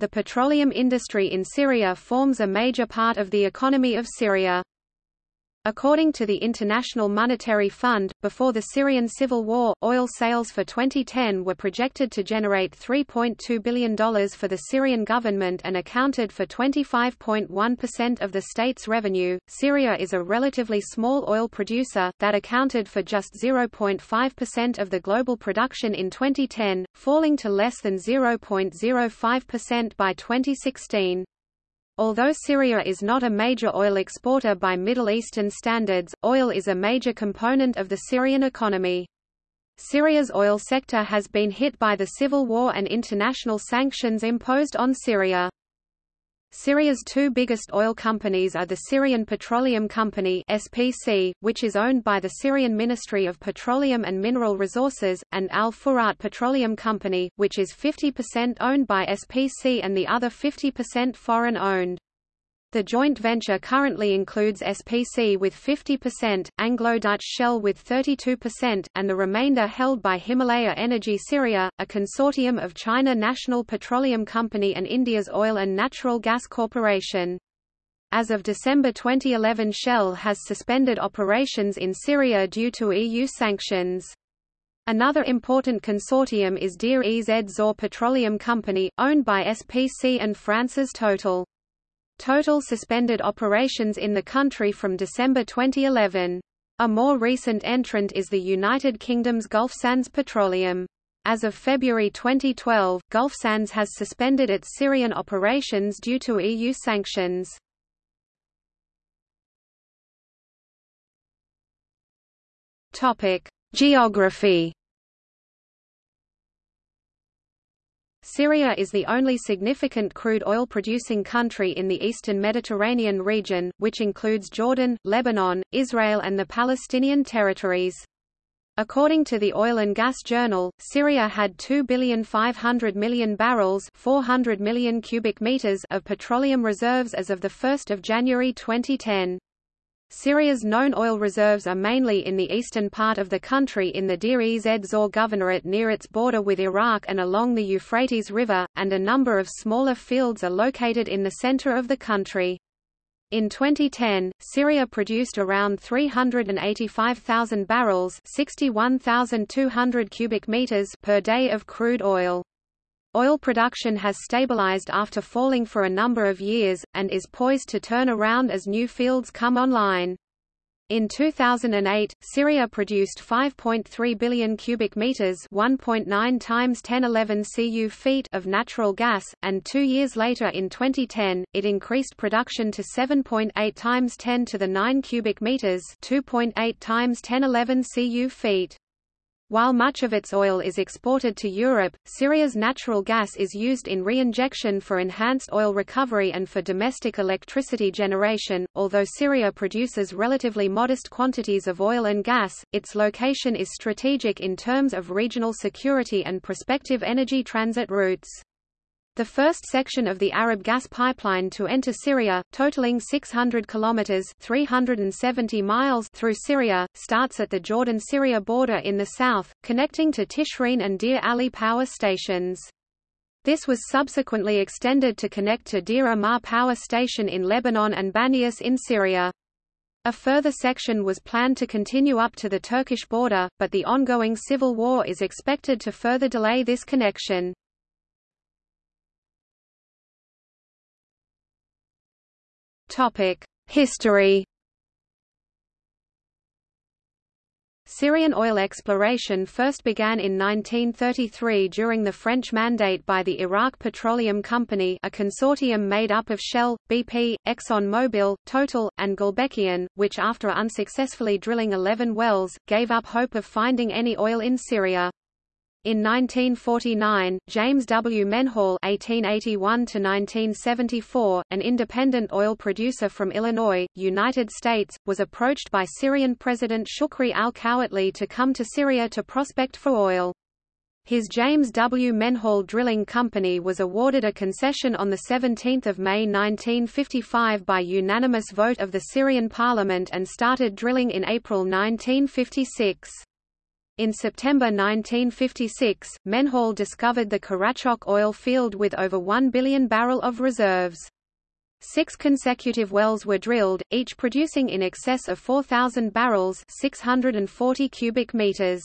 The petroleum industry in Syria forms a major part of the economy of Syria. According to the International Monetary Fund, before the Syrian civil war, oil sales for 2010 were projected to generate $3.2 billion for the Syrian government and accounted for 25.1% of the state's revenue. Syria is a relatively small oil producer, that accounted for just 0.5% of the global production in 2010, falling to less than 0.05% by 2016. Although Syria is not a major oil exporter by Middle Eastern standards, oil is a major component of the Syrian economy. Syria's oil sector has been hit by the civil war and international sanctions imposed on Syria. Syria's two biggest oil companies are the Syrian Petroleum Company SPC, which is owned by the Syrian Ministry of Petroleum and Mineral Resources, and Al Furat Petroleum Company, which is 50% owned by SPC and the other 50% foreign-owned. The joint venture currently includes SPC with 50%, Anglo-Dutch Shell with 32%, and the remainder held by Himalaya Energy Syria, a consortium of China National Petroleum Company and India's Oil and Natural Gas Corporation. As of December 2011 Shell has suspended operations in Syria due to EU sanctions. Another important consortium is Deir ez Zor Petroleum Company, owned by SPC and France's Total. Total suspended operations in the country from December 2011. A more recent entrant is the United Kingdom's Gulfsands Petroleum. As of February 2012, Gulfsands has suspended its Syrian operations due to EU sanctions. Topic: Geography Syria is the only significant crude oil producing country in the eastern Mediterranean region, which includes Jordan, Lebanon, Israel and the Palestinian territories. According to the Oil and Gas Journal, Syria had 2,500 million barrels 400 million cubic meters of petroleum reserves as of 1 January 2010. Syria's known oil reserves are mainly in the eastern part of the country in the Deir ez Zor governorate near its border with Iraq and along the Euphrates River, and a number of smaller fields are located in the center of the country. In 2010, Syria produced around 385,000 barrels 61,200 cubic meters per day of crude oil. Oil production has stabilized after falling for a number of years, and is poised to turn around as new fields come online. In 2008, Syria produced 5.3 billion cubic meters, 1.9 times 1011 cu feet of natural gas, and 2 years later in 2010, it increased production to 7.8 times 10 to the 9 cubic meters, 2.8 times 1011 cu feet. While much of its oil is exported to Europe, Syria's natural gas is used in reinjection for enhanced oil recovery and for domestic electricity generation. Although Syria produces relatively modest quantities of oil and gas, its location is strategic in terms of regional security and prospective energy transit routes. The first section of the Arab gas pipeline to enter Syria, totaling 600 kilometers (370 miles) through Syria, starts at the Jordan-Syria border in the south, connecting to Tishreen and Deir Ali power stations. This was subsequently extended to connect to Deir Ammar power station in Lebanon and Banias in Syria. A further section was planned to continue up to the Turkish border, but the ongoing civil war is expected to further delay this connection. History Syrian oil exploration first began in 1933 during the French mandate by the Iraq Petroleum Company a consortium made up of Shell, BP, ExxonMobil, Total, and Gulbenkian, which after unsuccessfully drilling 11 wells, gave up hope of finding any oil in Syria. In 1949, James W. Menhall (1881–1974), an independent oil producer from Illinois, United States, was approached by Syrian President Shukri al-Quwatli to come to Syria to prospect for oil. His James W. Menhall Drilling Company was awarded a concession on 17 May 1955 by unanimous vote of the Syrian parliament and started drilling in April 1956. In September 1956, Menhall discovered the Karachok oil field with over 1 billion barrel of reserves. Six consecutive wells were drilled, each producing in excess of 4,000 barrels 640 cubic meters.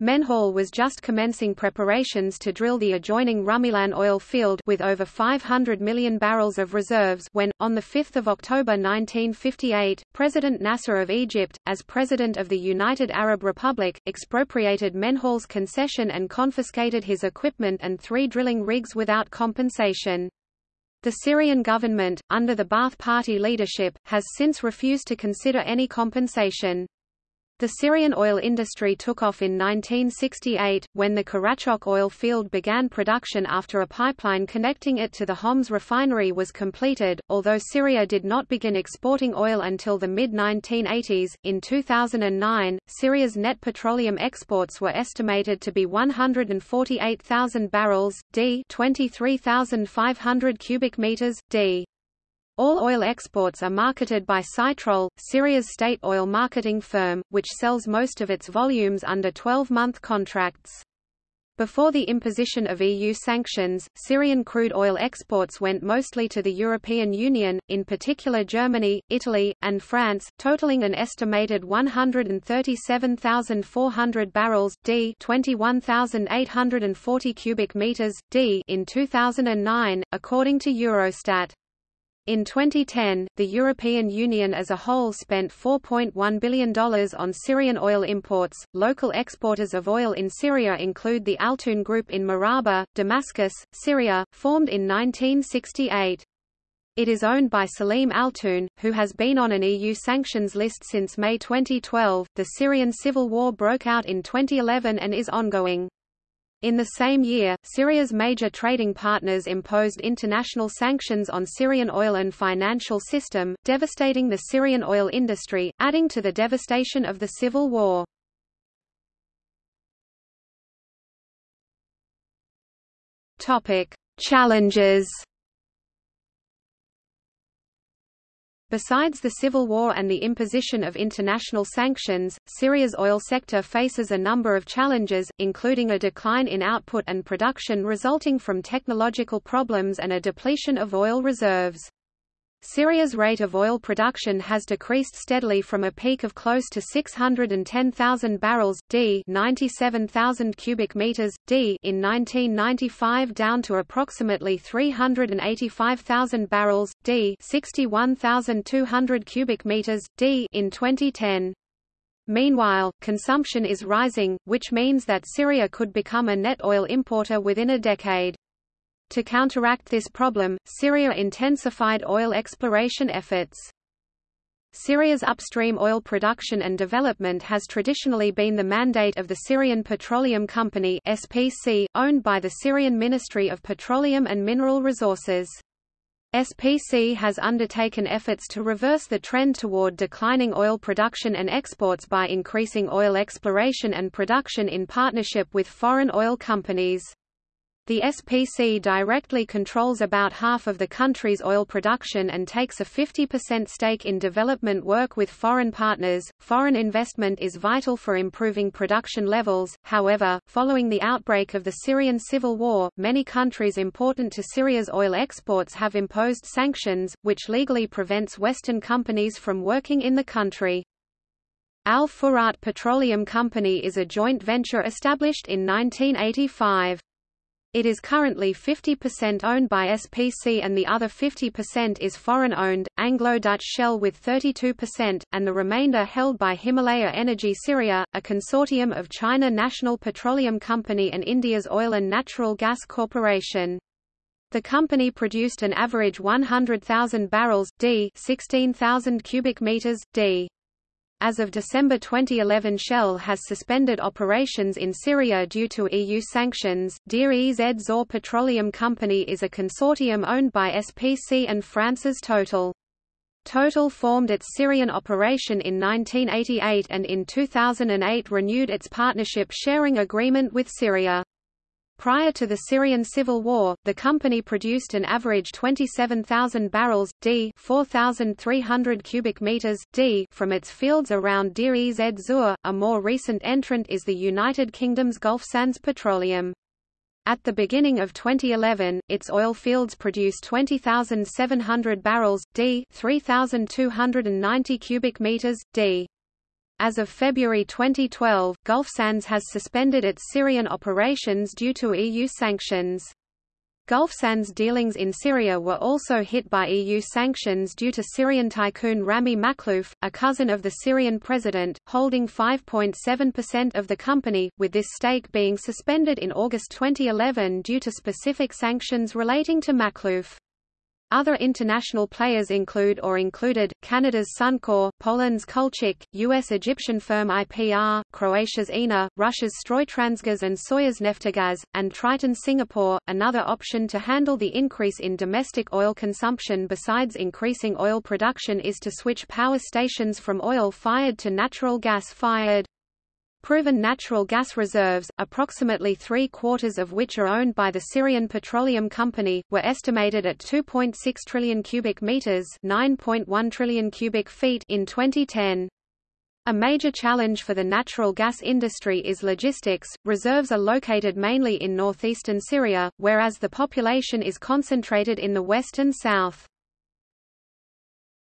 Menhall was just commencing preparations to drill the adjoining Rumilan oil field with over 500 million barrels of reserves when, on 5 October 1958, President Nasser of Egypt, as President of the United Arab Republic, expropriated Menhall's concession and confiscated his equipment and three drilling rigs without compensation. The Syrian government, under the Ba'ath Party leadership, has since refused to consider any compensation. The Syrian oil industry took off in 1968, when the Karachok oil field began production after a pipeline connecting it to the Homs refinery was completed. Although Syria did not begin exporting oil until the mid 1980s, in 2009, Syria's net petroleum exports were estimated to be 148,000 barrels, d 23,500 cubic meters, d. All oil exports are marketed by Sytrol, Syria's state oil marketing firm, which sells most of its volumes under 12-month contracts. Before the imposition of EU sanctions, Syrian crude oil exports went mostly to the European Union, in particular Germany, Italy, and France, totaling an estimated 137,400 barrels d 21,840 cubic meters d in 2009, according to Eurostat. In 2010, the European Union as a whole spent $4.1 billion on Syrian oil imports. Local exporters of oil in Syria include the Altoon Group in Maraba, Damascus, Syria, formed in 1968. It is owned by Salim Altoon, who has been on an EU sanctions list since May 2012. The Syrian civil war broke out in 2011 and is ongoing. In the same year, Syria's major trading partners imposed international sanctions on Syrian oil and financial system, devastating the Syrian oil industry, adding to the devastation of the civil war. Topic: Challenges Besides the civil war and the imposition of international sanctions, Syria's oil sector faces a number of challenges, including a decline in output and production resulting from technological problems and a depletion of oil reserves. Syria's rate of oil production has decreased steadily from a peak of close to 610,000 barrels d 97,000 cubic meters d in 1995 down to approximately 385,000 barrels d 61,200 cubic meters d in 2010. Meanwhile, consumption is rising, which means that Syria could become a net oil importer within a decade. To counteract this problem, Syria intensified oil exploration efforts. Syria's upstream oil production and development has traditionally been the mandate of the Syrian Petroleum Company SPC, owned by the Syrian Ministry of Petroleum and Mineral Resources. SPC has undertaken efforts to reverse the trend toward declining oil production and exports by increasing oil exploration and production in partnership with foreign oil companies. The SPC directly controls about half of the country's oil production and takes a 50% stake in development work with foreign partners. Foreign investment is vital for improving production levels. However, following the outbreak of the Syrian civil war, many countries important to Syria's oil exports have imposed sanctions, which legally prevents Western companies from working in the country. Al Furat Petroleum Company is a joint venture established in 1985. It is currently 50% owned by SPC and the other 50% is foreign-owned, Anglo-Dutch Shell with 32%, and the remainder held by Himalaya Energy Syria, a consortium of China National Petroleum Company and India's Oil and Natural Gas Corporation. The company produced an average 100,000 barrels d 16,000 cubic meters d as of December 2011 Shell has suspended operations in Syria due to EU sanctions. Deir ez Zor Petroleum Company is a consortium owned by SPC and France's Total. Total formed its Syrian operation in 1988 and in 2008 renewed its partnership sharing agreement with Syria. Prior to the Syrian civil war, the company produced an average 27,000 barrels d 4,300 cubic meters d from its fields around Deir ez Zor. A more recent entrant is the United Kingdom's Gulfsands Petroleum. At the beginning of 2011, its oil fields produced 20,700 barrels d 3,290 cubic meters d. As of February 2012, Gulfsands has suspended its Syrian operations due to EU sanctions. Gulfsands dealings in Syria were also hit by EU sanctions due to Syrian tycoon Rami Makhlouf, a cousin of the Syrian president, holding 5.7% of the company, with this stake being suspended in August 2011 due to specific sanctions relating to Makhlouf. Other international players include or included, Canada's Suncor, Poland's Kulczyk, U.S. Egyptian firm IPR, Croatia's INA, Russia's Stroytransgaz and Soyuz and Triton Singapore. Another option to handle the increase in domestic oil consumption besides increasing oil production is to switch power stations from oil-fired to natural gas-fired. Proven natural gas reserves, approximately three-quarters of which are owned by the Syrian Petroleum Company, were estimated at 2.6 trillion cubic meters, 9.1 trillion cubic feet in 2010. A major challenge for the natural gas industry is logistics. Reserves are located mainly in northeastern Syria, whereas the population is concentrated in the west and south.